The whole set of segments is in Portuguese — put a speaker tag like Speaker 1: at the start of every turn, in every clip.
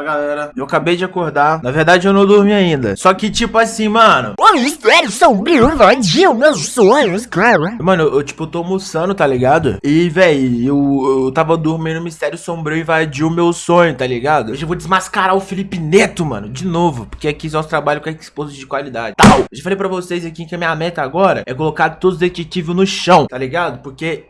Speaker 1: galera, eu acabei de acordar. Na verdade eu não dormi ainda. Só que tipo assim, mano.
Speaker 2: O cara.
Speaker 1: Mano, eu, eu tipo tô almoçando, tá ligado? E, véi, eu, eu tava dormindo O mistério sombrio invadiu meu sonho, tá ligado? Hoje eu vou desmascarar o Felipe Neto, mano De novo, porque aqui nós trabalhamos com exposto de qualidade. Tal. Eu já falei pra vocês aqui que a minha meta agora É colocar todos os detetives no chão, tá ligado? Porque...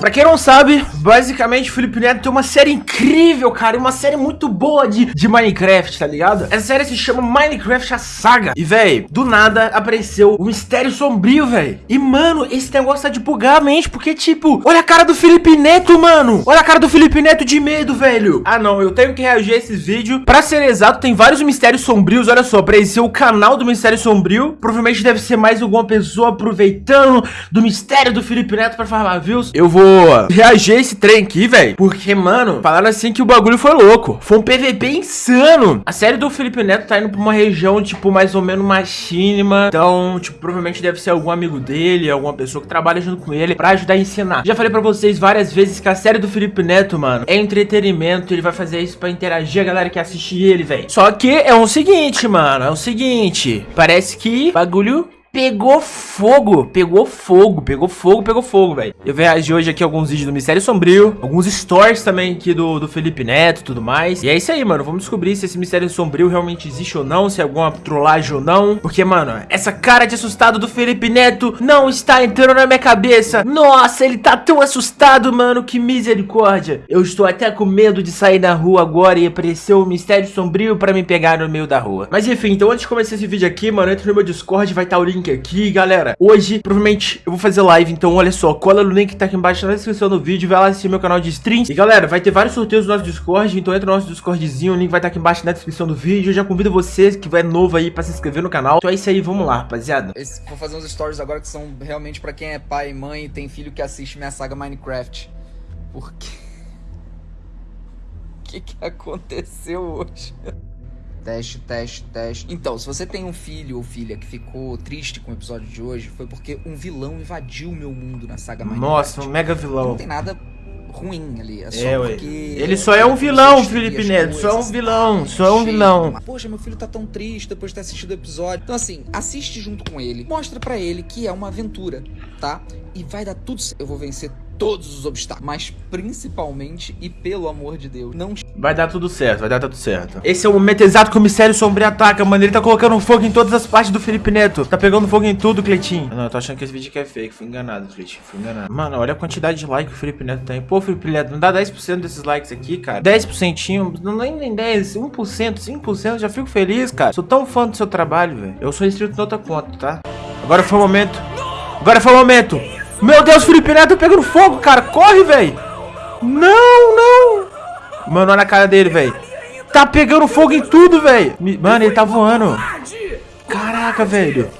Speaker 1: Pra quem não sabe, basicamente o Felipe Neto tem uma série incrível, cara, uma série muito boa de, de Minecraft, tá ligado? Essa série se chama Minecraft a Saga. E, velho, do nada apareceu o Mistério Sombrio, velho. E, mano, esse negócio tá de bugar a mente, porque, tipo, olha a cara do Felipe Neto, mano. Olha a cara do Felipe Neto de medo, velho. Ah, não, eu tenho que reagir a esses vídeos. Pra ser exato, tem vários Mistérios Sombrios, olha só, apareceu o canal do Mistério Sombrio. Provavelmente deve ser mais alguma pessoa aproveitando do mistério do Felipe Neto pra farmar views. Eu vou reagir esse trem aqui, velho. Porque, mano, falaram assim que o bagulho foi louco. Foi um PVP insano. A série do Felipe Neto tá indo pra uma região, tipo, mais ou menos machínima. Então, tipo, provavelmente deve ser algum amigo dele, alguma pessoa que trabalha junto com ele pra ajudar a ensinar. Já falei pra vocês várias vezes que a série do Felipe Neto, mano, é entretenimento. Ele vai fazer isso pra interagir a galera que assiste ele, velho. Só que é o seguinte, mano, é o seguinte. Parece que bagulho Pegou fogo, pegou fogo, pegou fogo, pegou fogo, velho. Eu reagi hoje aqui alguns vídeos do Mistério Sombrio, alguns stories também aqui do, do Felipe Neto e tudo mais. E é isso aí, mano, vamos descobrir se esse Mistério Sombrio realmente existe ou não, se é alguma trollagem ou não. Porque, mano, essa cara de assustado do Felipe Neto não está entrando na minha cabeça. Nossa, ele tá tão assustado, mano, que misericórdia. Eu estou até com medo de sair na rua agora e aparecer o um Mistério Sombrio pra me pegar no meio da rua. Mas enfim, então antes de começar esse vídeo aqui, mano, entra no meu Discord, vai estar o link link aqui, galera. Hoje, provavelmente, eu vou fazer live, então olha só, cola no link que tá aqui embaixo na descrição do vídeo, vai lá assistir meu canal de streams. E galera, vai ter vários sorteios no nosso Discord, então entra no nosso Discordzinho, o link vai estar tá aqui embaixo na descrição do vídeo. Eu já convido vocês que vai novo aí pra se inscrever no canal. Então é isso aí, vamos lá, rapaziada.
Speaker 3: Esse, vou fazer uns stories agora que são realmente pra quem é pai mãe e tem filho que assiste minha saga Minecraft. Por quê? O que, que aconteceu hoje? Teste, teste, teste. Então, se você tem um filho ou filha que ficou triste com o episódio de hoje, foi porque um vilão invadiu o meu mundo na saga Minecraft.
Speaker 1: Nossa, um mega vilão.
Speaker 3: Não tem nada ruim ali. É só
Speaker 1: é,
Speaker 3: porque.
Speaker 1: Ele só é um vilão, Felipe Neto. Só é um vilão, só é um vilão.
Speaker 3: Poxa, meu filho tá tão triste depois de ter assistido o episódio. Então, assim, assiste junto com ele. Mostra para ele que é uma aventura, tá? E vai dar tudo certo. Eu vou vencer todos os obstáculos, mas principalmente e pelo amor de Deus, não
Speaker 1: Vai dar tudo certo, vai dar tudo certo. Esse é o momento exato que o mistério sombrio ataca, mano. Ele tá colocando fogo em todas as partes do Felipe Neto. Tá pegando fogo em tudo, Cleitinho. Não, eu tô achando que esse vídeo aqui é fake. Fui enganado, Cleitinho. Fui enganado. Mano, olha a quantidade de like que o Felipe Neto tem. Pô, Felipe Neto, não dá 10% desses likes aqui, cara. 10%, não nem, nem 10, 1%, 5%. Já fico feliz, cara. Sou tão fã do seu trabalho, velho. Eu sou inscrito na outra conta, tá? Agora foi o momento. Agora foi o momento. Meu Deus, Felipe Neto pegando fogo, cara. Corre, velho. Não, não. Mano, olha a cara dele, velho. Tá pegando fogo em tudo, velho. Mano, ele tá voando. Caraca, velho.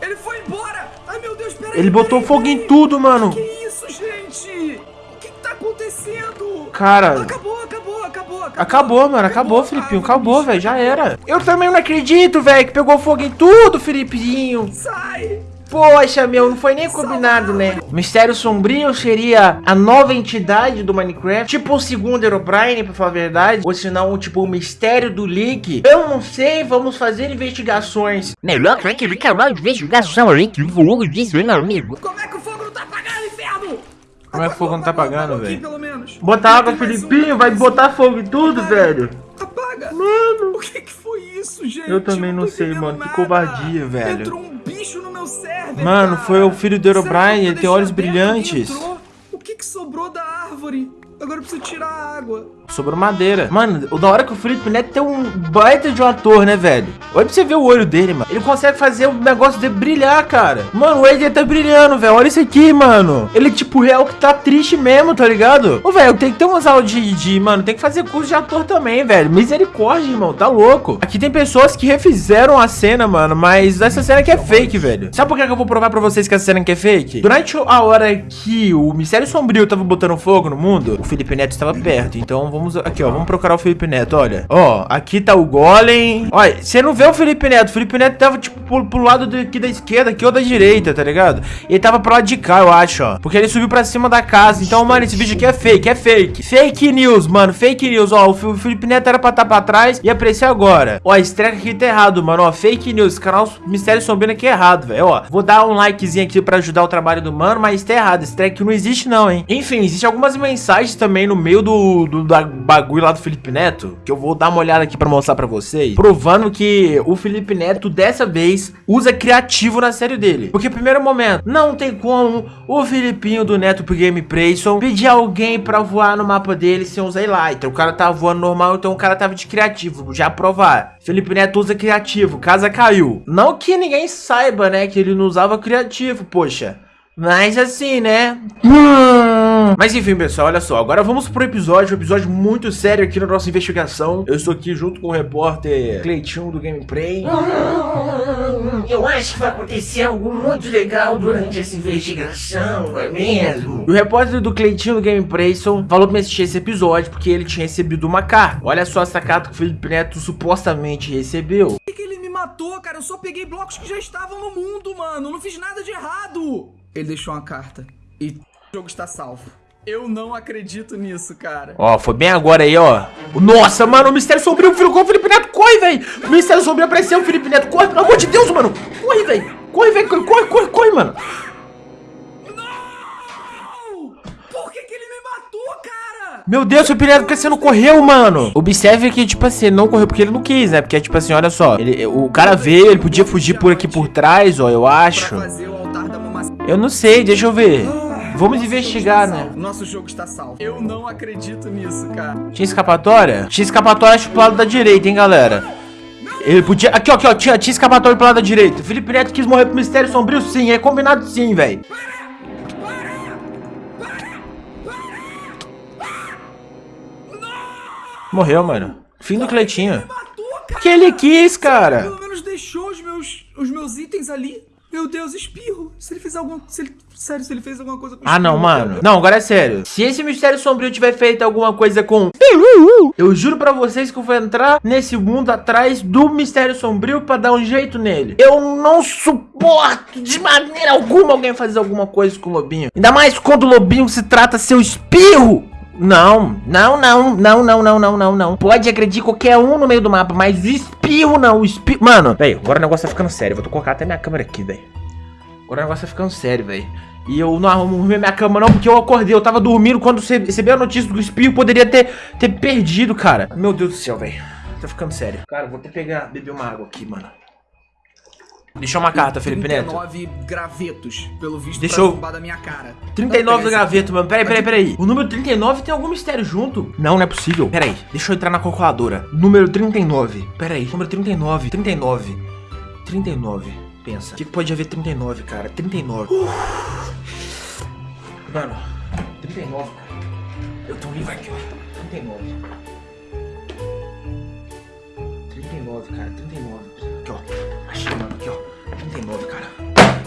Speaker 4: Ele foi embora. Ai, meu Deus, peraí.
Speaker 1: Ele botou fogo em tudo, mano.
Speaker 4: Que isso, gente? O que, que tá acontecendo?
Speaker 1: Cara...
Speaker 4: Acabou, acabou, acabou, acabou.
Speaker 1: Mano. Acabou, Filipinho. Acabou, velho. Já era. Eu também não acredito, velho, que pegou fogo em tudo, Filipinho.
Speaker 4: Sai.
Speaker 1: Poxa, meu, não foi nem combinado, né? Mistério Sombrio seria a nova entidade do Minecraft, tipo o segundo Herobrine, pra falar a verdade, ou senão, tipo, o Mistério do Leak. Eu não sei, vamos fazer investigações.
Speaker 2: Melhor que ele canal de investigação ali, que o fogo disse, meu amigo.
Speaker 4: Como é que o fogo não tá apagando, inferno?
Speaker 1: Como é que o fogo não tá apagando, velho? Bota água, Filipinho, vai botar fogo em tudo, velho.
Speaker 4: Apaga.
Speaker 1: Mano.
Speaker 4: O que que foi isso, gente?
Speaker 1: Eu também não, não sei, mano. Nada. Que covardia, velho.
Speaker 4: Entrou um
Speaker 1: Mano, foi o filho do Herobrine, ele tem olhos brilhantes.
Speaker 4: O que que sobrou? Agora eu preciso tirar a água.
Speaker 1: Sobrou madeira. Mano, da hora que o Felipe Neto tem um baita de um ator, né, velho? Olha pra você ver o olho dele, mano. Ele consegue fazer o negócio de brilhar, cara. Mano, o Ed tá brilhando, velho. Olha isso aqui, mano. Ele, tipo, real que tá triste mesmo, tá ligado? Ô, velho, tem que ter umas aulas de, de, Mano, tem que fazer curso de ator também, velho. Misericórdia, irmão. Tá louco. Aqui tem pessoas que refizeram a cena, mano. Mas essa cena aqui é fake, velho. Sabe por que eu vou provar pra vocês que essa cena aqui é fake? Durante a hora que o Mistério Sombrio tava botando fogo no mundo, Felipe Neto estava perto. Então vamos aqui, ó. Vamos procurar o Felipe Neto, olha. Ó, aqui tá o Golem. Olha, você não vê o Felipe Neto. O Felipe Neto tava, tipo, pro, pro lado aqui da esquerda, aqui ou da direita, tá ligado? Ele tava pro lado de cá, eu acho, ó. Porque ele subiu pra cima da casa. Então, mano, esse vídeo aqui é fake, é fake. Fake news, mano. Fake news, ó. O Felipe Neto era pra estar tá pra trás e aparecer agora. Ó, esse treco aqui tá errado, mano. Ó, fake news. Canal Mistério Sombrio aqui é errado, velho. Ó, vou dar um likezinho aqui pra ajudar o trabalho do mano, mas tá errado. Esse treco não existe, não, hein? Enfim, existe algumas mensagens também no meio do, do da bagulho lá do Felipe Neto, que eu vou dar uma olhada aqui pra mostrar pra vocês, provando que o Felipe Neto, dessa vez, usa criativo na série dele. Porque, primeiro momento, não tem como o Filipinho do Neto pro Game Prayson pedir alguém pra voar no mapa dele sem usar Elytra. O cara tava voando normal, então o cara tava de criativo, já provar. Felipe Neto usa criativo, casa caiu. Não que ninguém saiba, né, que ele não usava criativo, poxa. Mas assim, né? Mas enfim, pessoal, olha só. Agora vamos pro episódio. Um episódio muito sério aqui na nossa investigação. Eu estou aqui junto com o repórter Cleitinho do Gameplay.
Speaker 5: Eu acho que vai acontecer algo muito legal durante essa investigação, não é mesmo?
Speaker 1: O repórter do Cleitinho do Gameplay falou pra me assistir esse episódio porque ele tinha recebido uma carta. Olha só essa carta que o Felipe Neto supostamente recebeu.
Speaker 4: Por que ele me matou, cara? Eu só peguei blocos que já estavam no mundo, mano. Não fiz nada de errado. Ele deixou uma carta. E o jogo está salvo. Eu não acredito nisso, cara.
Speaker 1: Ó, foi bem agora aí, ó. Nossa, mano, o Mistério Sombrio ficou o Felipe Neto. Corre, velho. O Mistério Sombrio apareceu, o Felipe Neto. Corre, pelo amor de Deus, mano. Corre, velho. Corre, velho. Corre, corre, corre, corre, mano.
Speaker 4: Não! Por que, que ele me matou, cara?
Speaker 1: Meu Deus, o Felipe Neto, por que você não correu, mano? Observe que, tipo assim, ele não correu porque ele não quis, né? Porque, tipo assim, olha só. Ele, o cara veio, ele podia fugir por aqui por trás, ó, eu acho. Eu não sei, deixa eu ver. Vamos investigar, né?
Speaker 4: Nosso jogo está salvo. Eu não acredito nisso, cara.
Speaker 1: Tinha escapatória? Tinha escapatória acho pro lado da direita, hein, galera? Ele podia... Aqui, ó, aqui, ó. Tinha, tinha escapatória pro lado da direita. Felipe Neto quis morrer pro Mistério Sombrio, sim. É combinado sim, velho. Morreu, mano. Fim do Cleitinho. Porque ele quis, cara.
Speaker 4: Pelo menos deixou os meus, os meus itens ali. Meu Deus, espirro. Se ele fez alguma... Se ele, sério, se ele fez alguma coisa com
Speaker 1: Ah, não, mano.
Speaker 4: cara.
Speaker 1: Não, agora é sério. Se esse Mistério Sombrio tiver feito alguma coisa com... Eu juro pra vocês que eu vou entrar nesse mundo atrás do Mistério Sombrio pra dar um jeito nele. Eu não suporto de maneira alguma alguém fazer alguma coisa com o Lobinho. Ainda mais quando o Lobinho se trata seu espirro. Não, não, não, não, não, não, não, não, não. Pode agredir qualquer um no meio do mapa, mas o espirro não, o espirro... Mano, velho, agora o negócio tá ficando sério. Vou colocar até minha câmera aqui, velho. Agora o negócio tá ficando sério, velho. E eu não arrumei minha cama não, porque eu acordei. Eu tava dormindo quando você recebeu a notícia do que o espirro poderia ter, ter perdido, cara. Meu Deus do céu, velho. Tá ficando sério. Cara, vou até pegar, beber uma água aqui, mano. Deixa uma carta, Felipe Neto.
Speaker 4: 39 gravetos, pelo visto,
Speaker 1: Deixa
Speaker 4: pra da minha cara.
Speaker 1: 39 do graveto, mano. Peraí, peraí, peraí. O número 39 tem algum mistério junto? Não, não é possível. Peraí, deixa eu entrar na calculadora. Número 39. Peraí, número 39. 39. 39. Pensa. O que, que pode haver 39, cara? 39. Mano, 39, cara. Eu tô livre aqui, ó. 39. 39, cara. 39. Aqui, ó. Achei, mano. Aqui, ó. 39, cara.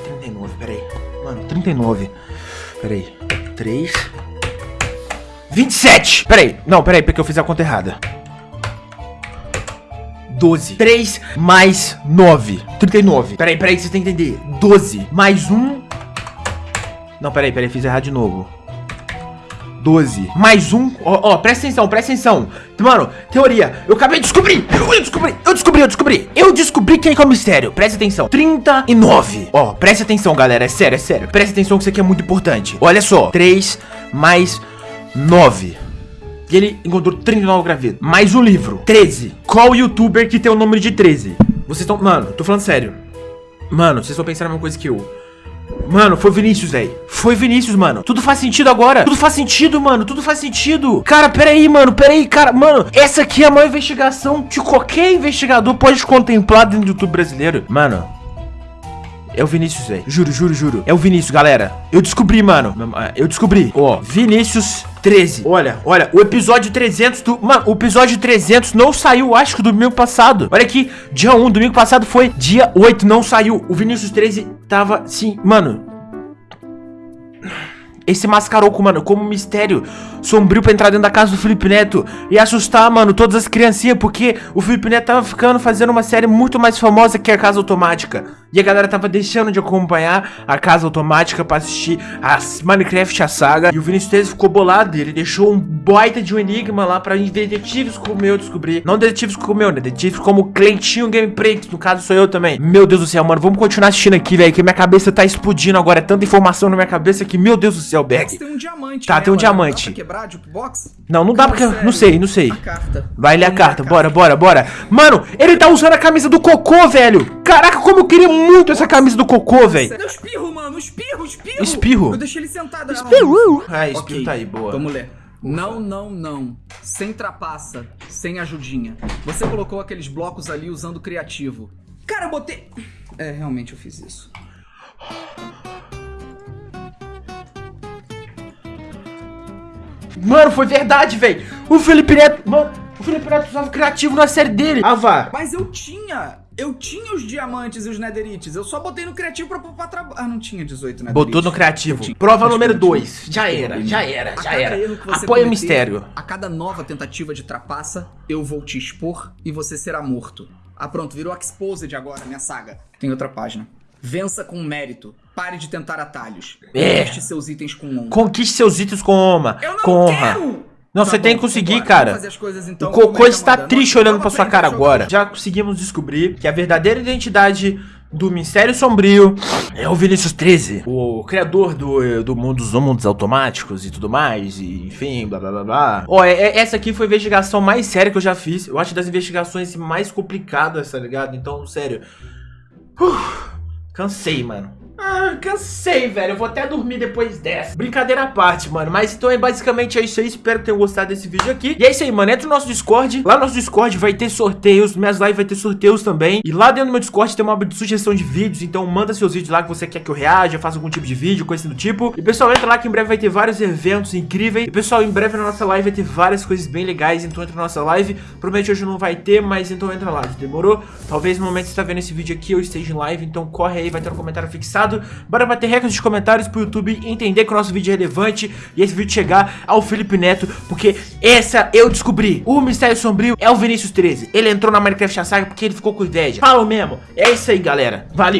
Speaker 1: 39, peraí. Mano, 39. Peraí. 3. 27! Peraí. Não, peraí, porque eu fiz a conta errada. 12. 3 mais 9. 39. Peraí, peraí, vocês têm que entender. 12 mais 1. Não, peraí, peraí, fiz errado de novo. 12. Mais um. Ó, ó, presta atenção, presta atenção. Mano, teoria. Eu acabei de descobrir. Eu, descobri, eu descobri, eu descobri. Eu descobri quem que é o mistério. Presta atenção. 39. Ó, presta atenção, galera. É sério, é sério. Presta atenção que isso aqui é muito importante. Olha só. 3 mais 9. E ele encontrou 39 gravetos. Mais um livro. 13. Qual youtuber que tem o número de 13? Vocês estão. Mano, tô falando sério. Mano, vocês estão pensando a mesma coisa que eu. Mano, foi Vinícius, velho. Foi Vinícius, mano. Tudo faz sentido agora. Tudo faz sentido, mano. Tudo faz sentido. Cara, peraí, mano. Peraí, cara. Mano, essa aqui é a maior investigação que qualquer investigador pode contemplar dentro do YouTube brasileiro. Mano. É o Vinícius, velho. Juro, juro, juro. É o Vinícius, galera. Eu descobri, mano. Eu descobri. Ó, Vinícius 13. Olha, olha. O episódio 300 do... Mano, o episódio 300 não saiu, acho que do domingo passado. Olha aqui. Dia 1, domingo passado foi dia 8, não saiu. O Vinícius 13 tava, sim... Mano... Ele se mascarou, com, mano, como um mistério sombrio pra entrar dentro da casa do Felipe Neto e assustar, mano, todas as criancinhas, porque o Felipe Neto tava ficando fazendo uma série muito mais famosa que a Casa Automática. E a galera tava deixando de acompanhar a Casa Automática pra assistir a Minecraft, a saga. E o Vinícius 13 ficou bolado, ele deixou um baita de um enigma lá pra detetives como eu descobrir. Não detetives como eu, né? Detetives como Cleitinho Gameplay, que no caso sou eu também. Meu Deus do céu, mano, vamos continuar assistindo aqui, velho, que minha cabeça tá explodindo agora. É tanta informação na minha cabeça que, meu Deus do céu, Berg.
Speaker 4: Tem um diamante.
Speaker 1: Tá,
Speaker 4: né,
Speaker 1: tem um
Speaker 4: mano?
Speaker 1: diamante.
Speaker 4: Dá pra quebrar a jukebox?
Speaker 1: Não, não dá porque...
Speaker 4: sério.
Speaker 1: Não sei, não sei.
Speaker 4: A carta.
Speaker 1: Vai ler a carta, bora, bora, bora. Mano, ele tá usando a camisa do cocô, velho. Caraca, como eu queria muito essa camisa do cocô, velho.
Speaker 4: Eu espirro, mano, espirro, espirro.
Speaker 1: Espirro?
Speaker 4: Eu deixei ele sentado.
Speaker 1: Espirro. Ah, espirro tá aí, boa.
Speaker 4: Vamos ler. Não, não, não. Sem trapaça, sem ajudinha. Você colocou aqueles blocos ali usando criativo. Cara, eu botei. É, realmente eu fiz isso.
Speaker 1: Mano, foi verdade, velho. O Felipe Neto, mano, o Felipe Neto usava criativo na série dele. Ah, vá.
Speaker 4: Mas eu tinha. Eu tinha os diamantes e os nederites. Eu só botei no criativo pra poupar trabalho. Ah, não tinha 18 nederites.
Speaker 1: Botou no criativo. Prova número 2. Já era, já era, já era. Apoia o mistério.
Speaker 4: A cada nova tentativa de trapaça, eu vou te expor e você será morto. Ah, pronto, virou Exposed agora, minha saga. Tem outra página. Vença com mérito. Pare de tentar atalhos.
Speaker 1: É.
Speaker 4: Conquiste seus itens com honra.
Speaker 1: Conquiste seus itens com honra.
Speaker 4: Eu não
Speaker 1: com honra.
Speaker 4: quero!
Speaker 1: Não,
Speaker 4: Tá
Speaker 1: você tem que conseguir,
Speaker 4: vambora,
Speaker 1: cara.
Speaker 4: coisas, então,
Speaker 1: o Cocô está triste
Speaker 4: Nossa,
Speaker 1: olhando pra sua cara agora. Já conseguimos descobrir que a verdadeira identidade do Mistério Sombrio é o Vinícius 13, o criador do, do mundo dos mundos automáticos e tudo mais, e enfim, blá blá blá blá. Ó, é- é- essa aqui foi a investigação mais séria que eu já fiz. Eu acho das investigações mais complicadas, tá ligado? Então, sério. Uf, cansei, mano. Ah, cansei, velho. Eu vou até dormir depois dessa. Brincadeira à parte, mano. Mas então é basicamente é isso aí. Espero que tenham gostado desse vídeo aqui. E é isso aí, mano. Entra no nosso Discord. Lá no nosso Discord vai ter sorteios. Minhas lives vai ter sorteios também. E lá dentro do meu Discord tem uma aba de sugestão de vídeos. Então manda seus vídeos lá que você quer que eu reaja, faça algum tipo de vídeo, coisa do tipo. E pessoal, entra lá que em breve vai ter vários eventos incríveis. E pessoal, em breve na nossa live vai ter várias coisas bem legais. Então entra na nossa live. Provavelmente hoje não vai ter, mas então entra lá. Demorou? Talvez no momento que você tá vendo esse vídeo aqui eu esteja em live. Então corre aí, vai ter um comentário fixado. Bora bater recordes de comentários pro YouTube entender que o nosso vídeo é relevante e esse vídeo chegar ao Felipe Neto, porque essa eu descobri. O Mistério Sombrio é o Vinícius 13. Ele entrou na Minecraft Saga porque ele ficou com ideia. Fala mesmo. É isso aí, galera. Valeu.